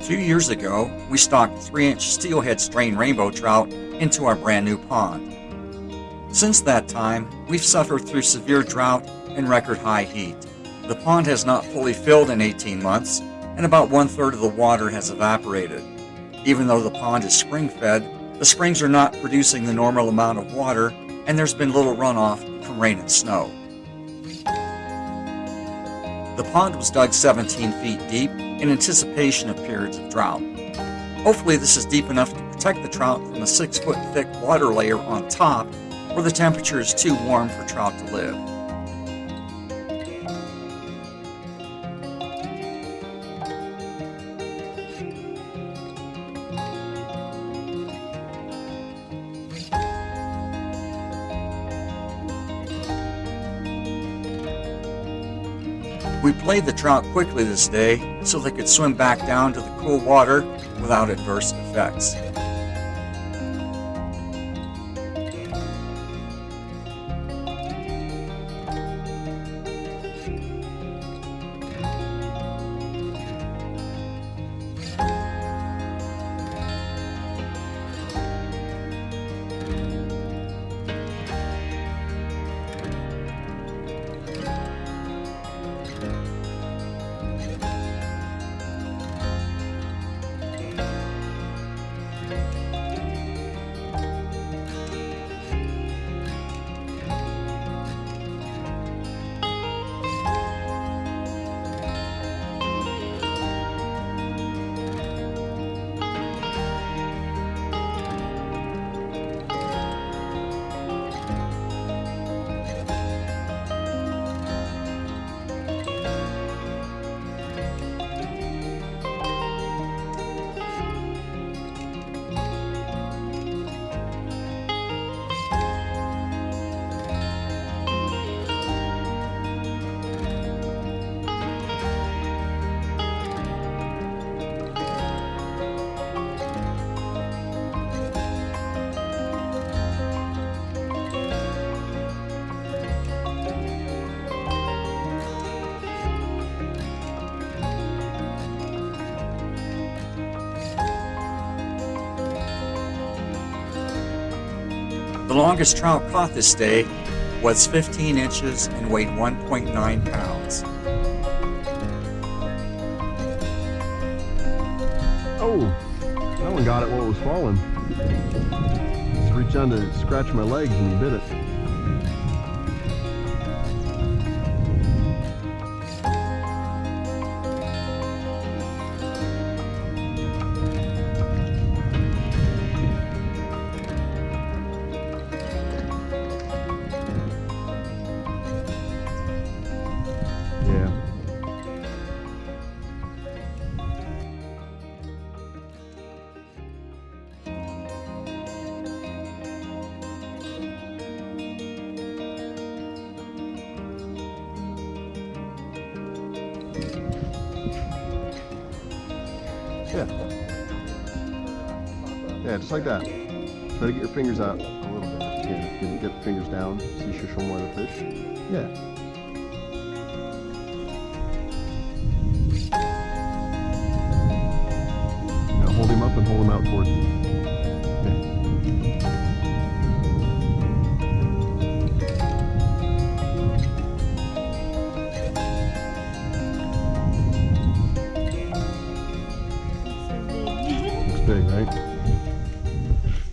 Few years ago, we stocked 3 inch steelhead strain rainbow trout into our brand new pond. Since that time, we've suffered through severe drought and record high heat. The pond has not fully filled in 18 months, and about one third of the water has evaporated. Even though the pond is spring fed, the springs are not producing the normal amount of water, and there's been little runoff from rain and snow. The pond was dug 17 feet deep in anticipation of periods of drought. Hopefully this is deep enough to protect the trout from a 6 foot thick water layer on top where the temperature is too warm for trout to live. We played the trout quickly this day so they could swim back down to the cool water without adverse effects. Longest trout caught this day was 15 inches and weighed 1.9 pounds. Oh, that one got it while it was falling. Just reached down to scratch my legs and he bit it. Yeah. Yeah, just like that. Try to get your fingers out a little bit. Yeah, get, get the fingers down so you should show more of the fish. Yeah. Now hold him up and hold him out towards big, right?